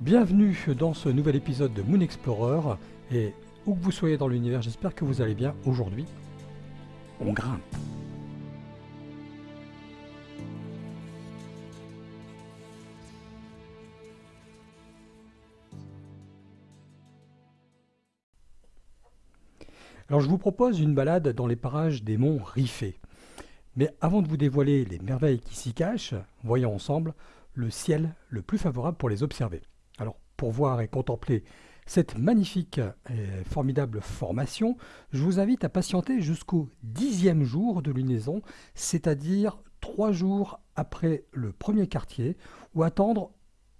Bienvenue dans ce nouvel épisode de Moon Explorer et où que vous soyez dans l'univers, j'espère que vous allez bien aujourd'hui. On grimpe. Alors je vous propose une balade dans les parages des monts Riffé. Mais avant de vous dévoiler les merveilles qui s'y cachent, voyons ensemble le ciel le plus favorable pour les observer. Pour voir et contempler cette magnifique et formidable formation, je vous invite à patienter jusqu'au dixième jour de lunaison, c'est-à-dire trois jours après le premier quartier, ou attendre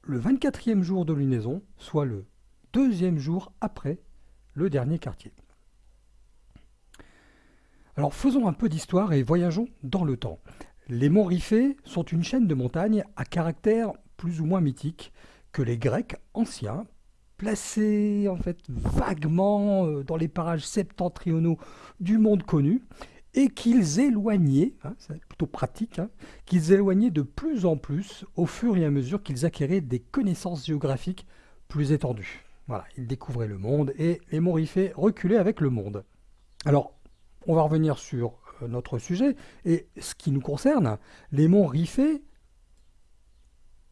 le 24e jour de lunaison, soit le deuxième jour après le dernier quartier. Alors faisons un peu d'histoire et voyageons dans le temps. Les monts Riffé sont une chaîne de montagnes à caractère plus ou moins mythique que les Grecs anciens, placés en fait vaguement euh, dans les parages septentrionaux du monde connu, et qu'ils éloignaient, hein, c'est plutôt pratique, hein, qu'ils éloignaient de plus en plus au fur et à mesure qu'ils acquéraient des connaissances géographiques plus étendues. Voilà, ils découvraient le monde et les monts Riffé reculaient avec le monde. Alors, on va revenir sur euh, notre sujet et ce qui nous concerne, les monts Riffé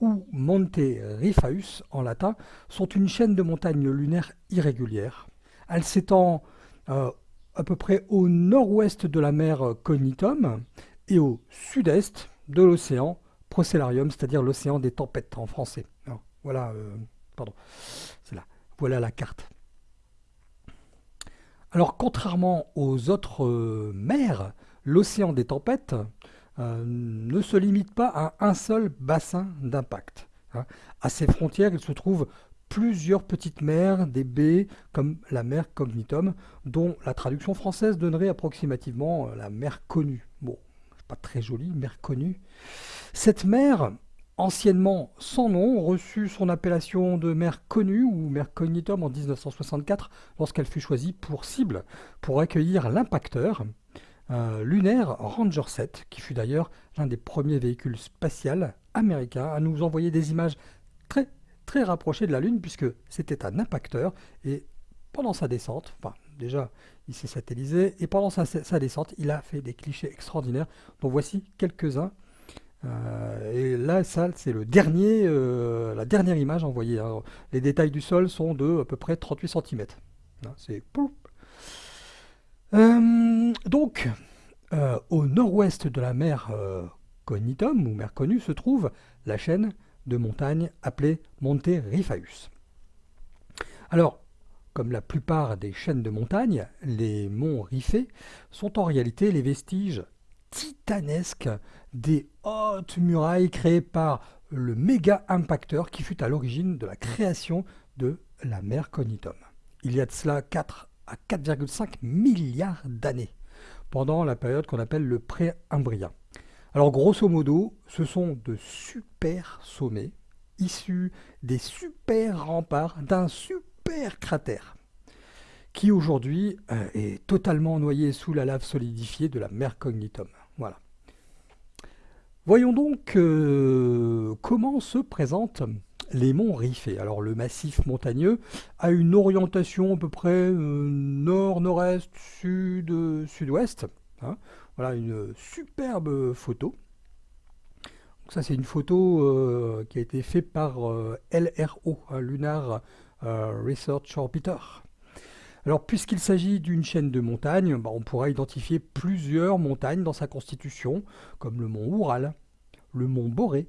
ou Monte Rifaeus en latin sont une chaîne de montagnes lunaires irrégulières. Elle s'étend euh, à peu près au nord-ouest de la mer Cognitum et au sud-est de l'océan Procellarium, c'est-à-dire l'océan des tempêtes en français. voilà, euh, pardon. Voilà la carte. Alors, contrairement aux autres euh, mers, l'océan des tempêtes euh, ne se limite pas à un seul bassin d'impact. Hein. À ses frontières, il se trouve plusieurs petites mers, des baies, comme la mer Cognitum, dont la traduction française donnerait approximativement euh, la mer connue. Bon, pas très joli, mer connue. Cette mer anciennement sans nom, reçut son appellation de mer connue ou mer cognitum en 1964 lorsqu'elle fut choisie pour cible pour accueillir l'impacteur euh, lunaire Ranger 7, qui fut d'ailleurs l'un des premiers véhicules spatials américains à nous envoyer des images très très rapprochées de la Lune puisque c'était un impacteur et pendant sa descente, enfin déjà il s'est satellisé et pendant sa, descente il a fait des clichés extraordinaires dont voici quelques-uns euh, et là, ça, c'est le dernier, euh, la dernière image envoyée. Hein. Les détails du sol sont de à peu près 38 cm. Hein, c'est euh, donc, au nord-ouest de la mer Cognitum, ou mer connue, se trouve la chaîne de montagnes appelée Monte Rifaeus. Alors, comme la plupart des chaînes de montagnes, les monts Riffé sont en réalité les vestiges titanesques des hautes murailles créées par le méga impacteur qui fut à l'origine de la création de la mer Cognitum. Il y a de cela 4 à 4,5 milliards d'années, pendant la période qu'on appelle le Préimbrien. Alors grosso modo, ce sont de super sommets issus des super remparts d'un super cratère qui aujourd'hui euh, est totalement noyé sous la lave solidifiée de la mer Cognitum. Voilà. Voyons donc euh, comment se présentent les monts Riffé. Alors le massif montagneux a une orientation à peu près euh, nord, nord-est, sud, sud-ouest. Hein. Voilà une superbe photo. Ça c'est une photo euh, qui a été faite par LRO, hein, Lunar Research Orbiter. Alors, puisqu'il s'agit d'une chaîne de montagnes, bah, on pourra identifier plusieurs montagnes dans sa constitution, comme le mont Oural, le mont Boré,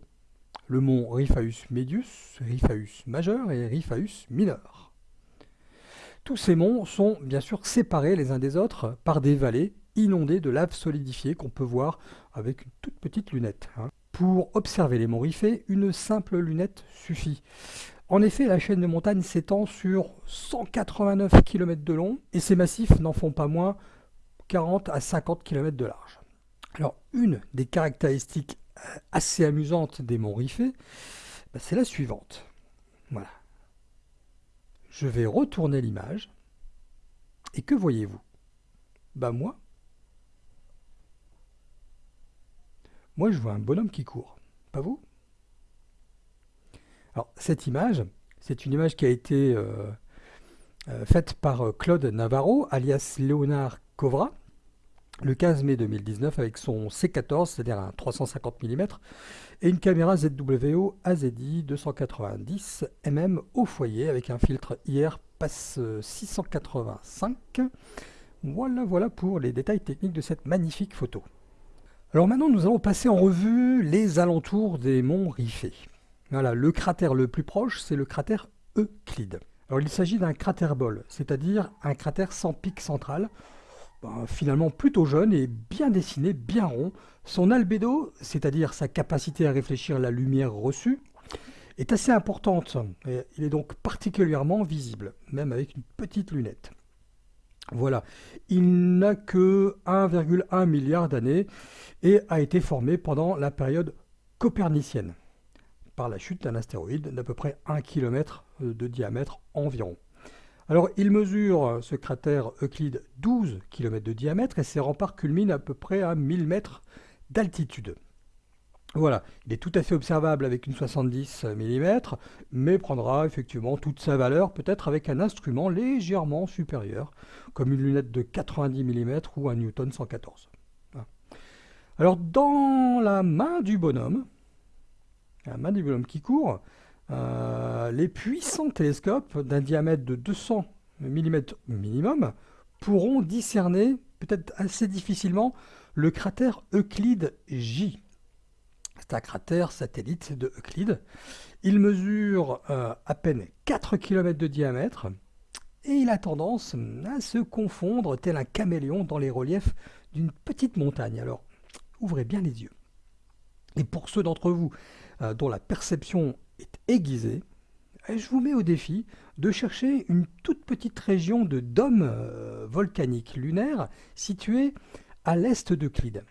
le mont Rifaeus Medius, Rifaeus majeur et Rifaeus mineur. Tous ces monts sont bien sûr séparés les uns des autres par des vallées inondées de lave solidifiée qu'on peut voir avec une toute petite lunette. Hein. Pour observer les monts Riffé, une simple lunette suffit. En effet, la chaîne de montagne s'étend sur 189 km de long et ces massifs n'en font pas moins 40 à 50 km de large. Alors, une des caractéristiques assez amusantes des monts bah, c'est la suivante. Voilà. Je vais retourner l'image. Et que voyez-vous? Bah moi, moi je vois un bonhomme qui court. Pas vous? Alors, cette image, C'est une image qui a été faite par Claude Navarro, alias Léonard Covra, le 15 mai 2019 avec son C14, c'est-à-dire un 350 mm, et une caméra ZWO AZI 290 mm au foyer avec un filtre IR passe 685. Voilà, voilà pour les détails techniques de cette magnifique photo. Alors maintenant, nous allons passer en revue les alentours des monts Riffé. Voilà, le cratère le plus proche, c'est le cratère Euclide. Alors il s'agit d'un cratère bol, c'est-à-dire un cratère sans pic central, ben, finalement plutôt jeune et bien dessiné, bien rond. Son albédo, c'est-à-dire sa capacité à réfléchir la lumière reçue, est assez importante. il est donc particulièrement visible, même avec une petite lunette. Voilà, il n'a que 1,1 milliard d'années et a été formé pendant la période copernicienne, par la chute d'un astéroïde d'à peu près 1 km de diamètre environ. Alors, il mesure, ce cratère Euclide, 12 km de diamètre et ses remparts culminent à peu près à 1000 mètres d'altitude. Voilà, il est tout à fait observable avec une 70 mm, mais prendra effectivement toute sa valeur peut-être avec un instrument légèrement supérieur, comme une lunette de 90 mm ou un Newton 114. Alors dans la main du bonhomme, la main du bonhomme qui court, euh, les puissants télescopes d'un diamètre de 200 mm minimum pourront discerner, peut-être assez difficilement, le cratère Euclide J. C'est un cratère satellite de Euclide. Il mesure euh, à peine 4 km de diamètre et il a tendance à se confondre tel un caméléon dans les reliefs d'une petite montagne. Alors, ouvrez bien les yeux. Et pour ceux d'entre vous euh, dont la perception est aiguisée, je vous mets au défi de chercher une toute petite région de dôme euh, volcanique lunaire située à l'est d'Euclide.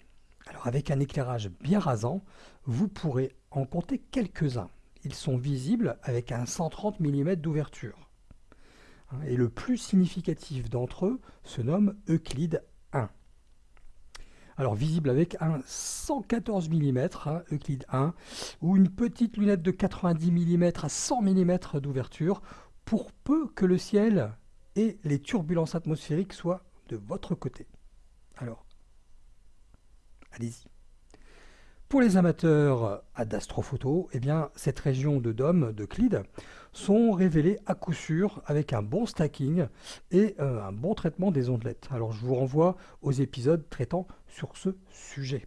Alors avec un éclairage bien rasant, vous pourrez en compter quelques-uns. Ils sont visibles avec un 130 mm d'ouverture. Et le plus significatif d'entre eux se nomme Euclide 1. Alors visible avec un 114 mm, hein, Euclide 1, ou une petite lunette de 90 mm à 100 mm d'ouverture, pour peu que le ciel et les turbulences atmosphériques soient de votre côté. Alors, allez-y. Pour les amateurs d'astrophoto, eh cette région de dôme d'Euclide sont révélées à coup sûr avec un bon stacking et euh, un bon traitement des ondelettes. Alors je vous renvoie aux épisodes traitant sur ce sujet.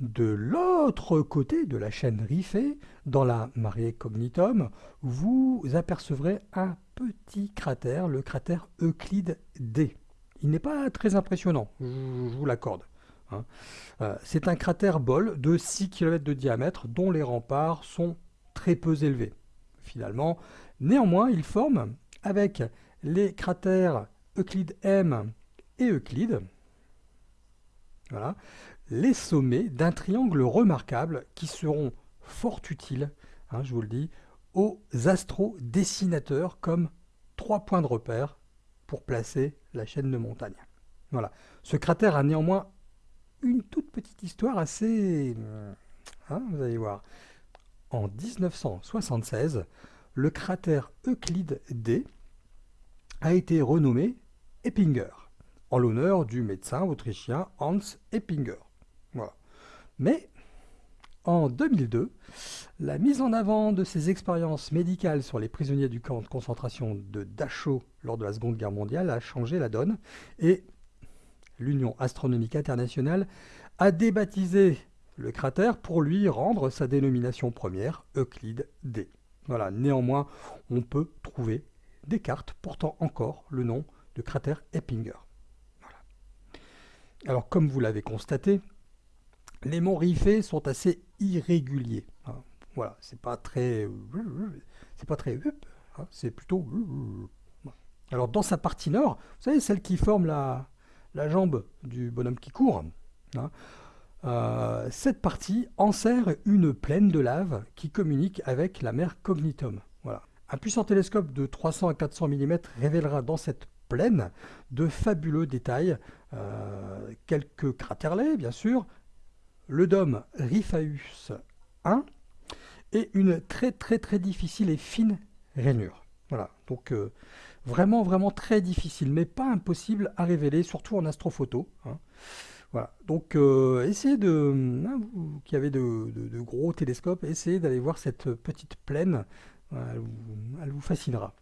De l'autre côté de la chaîne Riffé, dans la marée Cognitum, vous apercevrez un petit cratère, le cratère Euclide D. Il n'est pas très impressionnant, je vous l'accorde. Hein. Euh, c'est un cratère bol de 6 km de diamètre dont les remparts sont très peu élevés. Finalement, néanmoins, il forme avec les cratères Euclide M et Euclide, voilà, les sommets d'un triangle remarquable qui seront fort utiles, hein, je vous le dis, aux astrodessinateurs comme trois points de repère pour placer la chaîne de montagne. Voilà. Ce cratère a néanmoins une toute petite histoire assez... Hein, vous allez voir. En 1976, le cratère Euclide D a été renommé Eppinger, en l'honneur du médecin autrichien Hans Eppinger. Voilà. Mais en 2002, la mise en avant de ses expériences médicales sur les prisonniers du camp de concentration de Dachau lors de la Seconde Guerre mondiale a changé la donne et l'Union astronomique internationale a débaptisé le cratère pour lui rendre sa dénomination première, Euclide D. Voilà, néanmoins, on peut trouver des cartes portant encore le nom de cratère Eppinger. Alors, comme vous l'avez constaté, les monts Riffé sont assez irréguliers. Hein. Voilà, c'est pas très, c'est pas très, hein, c'est plutôt. Alors, dans sa partie nord, vous savez, celle qui forme la, la jambe du bonhomme qui court, hein, euh, cette partie enserre une plaine de lave qui communique avec la mer Cognitum. Voilà. Un puissant télescope de 300 à 400 mm révélera dans cette plaine de fabuleux détails, euh, quelques cratèrlets bien sûr, le dôme Riphaeus 1 et une très très très difficile et fine rainures. Voilà, donc euh, vraiment, vraiment très difficile, mais pas impossible à révéler, surtout en astrophoto. Hein. Voilà, donc euh, essayez de, hein, vous qui avez de, gros télescopes, essayez d'aller voir cette petite plaine, elle, vous, fascinera.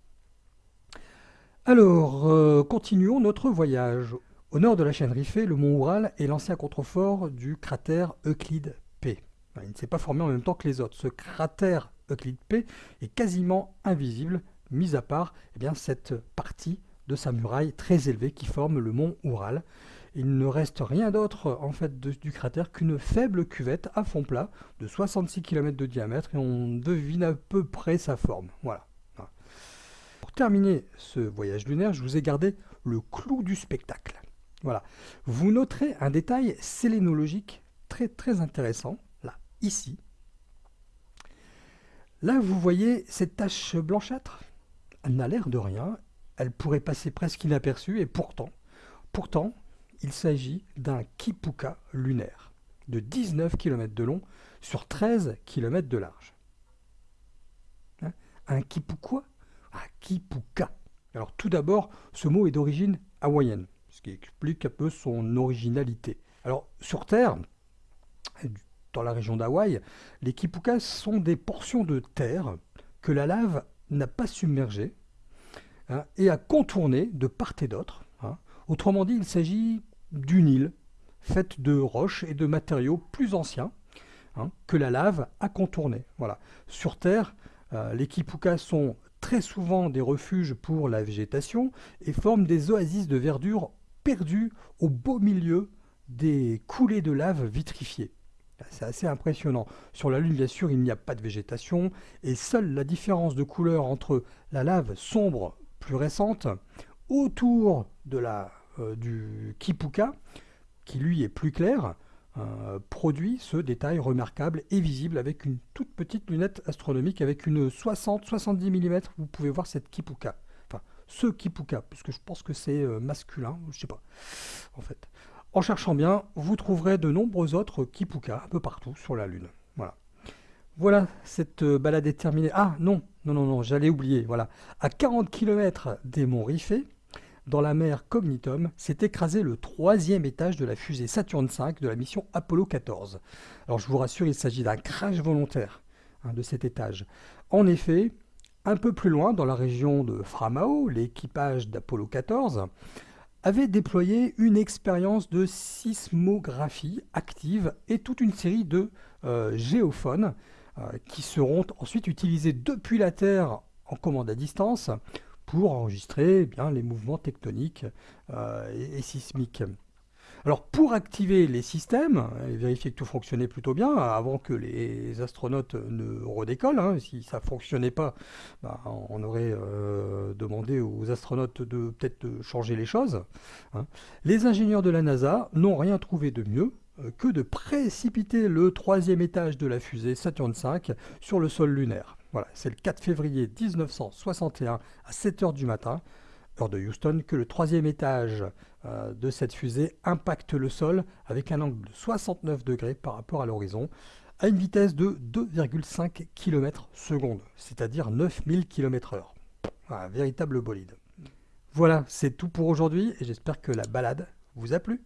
Alors, euh, continuons notre voyage. Au nord de la chaîne Riffé, le mont Oural est l'ancien contrefort du cratère Euclide P. Il ne s'est pas formé en même temps que les autres. Ce cratère Euclide P est quasiment invisible mis à part eh bien, cette partie de sa muraille très élevée qui forme le mont Oural. Il ne reste rien d'autre en fait du cratère qu'une faible cuvette à fond plat de 66 km de diamètre et on devine à peu près sa forme. Voilà. Pour terminer ce voyage lunaire, je vous ai gardé le clou du spectacle. Voilà. Vous noterez un détail sélénologique très très intéressant, là, ici. Là, vous voyez cette tache blanchâtre elle n'a l'air de rien, elle pourrait passer presque inaperçue, et pourtant, pourtant, il s'agit d'un kipuka lunaire de 19 km de long sur 13 km de large. Hein? Un kipuka? Un kipuka. Alors tout d'abord, ce mot est d'origine hawaïenne, ce qui explique un peu son originalité. Alors sur Terre, dans la région d'Hawaï, les kipukas sont des portions de terre que la lave n'a pas submergé hein, et a contourné de part et d'autre. Hein. Autrement dit, il s'agit d'une île faite de roches et de matériaux plus anciens hein, que la lave a contourné. Voilà. Sur Terre, euh, les kipukas sont très souvent des refuges pour la végétation et forment des oasis de verdure perdues au beau milieu des coulées de lave vitrifiées. C'est assez impressionnant. Sur la Lune, bien sûr, il n'y a pas de végétation, et seule la différence de couleur entre la lave sombre, plus récente, autour de la, euh, du Kipuka, qui lui est plus clair, euh, produit ce détail remarquable et visible avec une toute petite lunette astronomique avec une 60-70 mm. Vous pouvez voir cette Kipuka. Enfin, ce Kipuka, puisque je pense que c'est euh, masculin, je sais pas, en fait. En cherchant bien, vous trouverez de nombreux autres Kipuka un peu partout sur la Lune. Voilà. Voilà, cette euh, balade est terminée. Ah non, non, non, non, j'allais oublier. Voilà. À 40 km des monts Riffé, dans la mer Cognitum, s'est écrasé le troisième étage de la fusée Saturne V de la mission Apollo 14. Alors je vous rassure, il s'agit d'un crash volontaire hein, de cet étage. En effet, un peu plus loin, dans la région de Framao, l'équipage d'Apollo 14 avait déployé une expérience de sismographie active et toute une série de euh, géophones euh, qui seront ensuite utilisés depuis la Terre en commande à distance pour enregistrer eh bien, les mouvements tectoniques euh, et, sismiques. Alors pour activer les systèmes et vérifier que tout fonctionnait plutôt bien, avant que les astronautes ne redécollent, hein, si ça ne fonctionnait pas, bah, on aurait euh, demandé aux astronautes de peut-être changer les choses. Hein. Les ingénieurs de la NASA n'ont rien trouvé de mieux euh, que de précipiter le troisième étage de la fusée Saturn V sur le sol lunaire. Voilà, c'est le 4 février 1961 à 7h du matin heure de Houston, que le troisième étage euh, de cette fusée impacte le sol avec un angle de 69 degrés par rapport à l'horizon, à une vitesse de 2,5 km seconde, c'est-à-dire 9000 km heure. Un véritable bolide. Voilà, c'est tout pour aujourd'hui et j'espère que la balade vous a plu.